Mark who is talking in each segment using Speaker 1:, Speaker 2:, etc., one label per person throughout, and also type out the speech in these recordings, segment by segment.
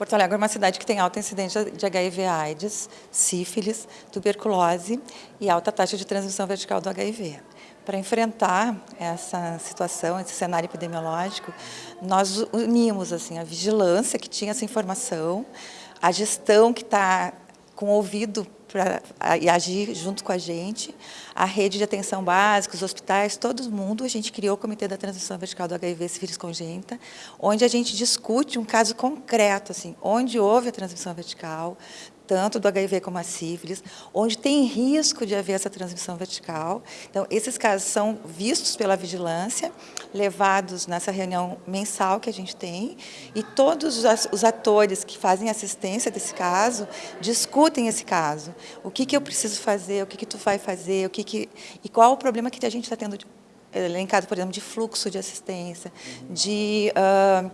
Speaker 1: Porto Alegre é uma cidade que tem alta incidência de HIV AIDS, sífilis, tuberculose e alta taxa de transmissão vertical do HIV. Para enfrentar essa situação, esse cenário epidemiológico, nós unimos assim, a vigilância que tinha essa informação, a gestão que está com ouvido para agir junto com a gente, a rede de atenção básica, os hospitais, todo mundo, a gente criou o Comitê da Transição Vertical do HIV Sífilis Congênita, onde a gente discute um caso concreto, assim, onde houve a transmissão vertical, tanto do HIV como a sífilis, onde tem risco de haver essa transmissão vertical. Então, esses casos são vistos pela vigilância, levados nessa reunião mensal que a gente tem, e todos os atores que fazem assistência desse caso discutem esse caso. O que, que eu preciso fazer, o que, que tu vai fazer, o que que, e qual o problema que a gente está tendo, elencado, por exemplo, de fluxo de assistência, de... Uh,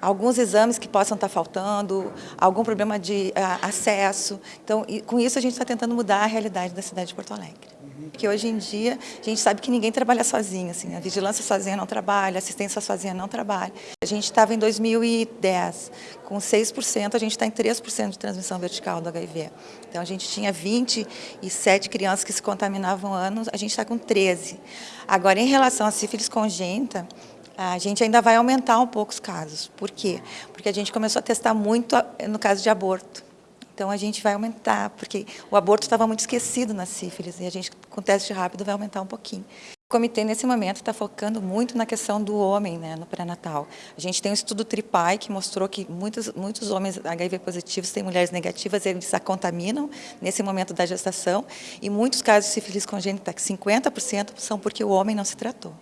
Speaker 1: alguns exames que possam estar faltando, algum problema de uh, acesso. Então, com isso a gente está tentando mudar a realidade da cidade de Porto Alegre. Porque hoje em dia a gente sabe que ninguém trabalha sozinho, assim, a vigilância sozinha não trabalha, a assistência sozinha não trabalha. A gente estava em 2010 com 6%, a gente está em 3% de transmissão vertical do HIV. Então a gente tinha 27 crianças que se contaminavam anos, a gente está com 13. Agora, em relação à sífilis congênita, a gente ainda vai aumentar um pouco os casos. Por quê? Porque a gente começou a testar muito no caso de aborto. Então, a gente vai aumentar, porque o aborto estava muito esquecido na sífilis, e a gente, com teste rápido, vai aumentar um pouquinho. O comitê, nesse momento, está focando muito na questão do homem, né, no pré-natal. A gente tem um estudo TRIPAI que mostrou que muitos, muitos homens HIV positivos têm mulheres negativas, eles a contaminam nesse momento da gestação, e muitos casos de sífilis congênita, 50% são porque o homem não se tratou.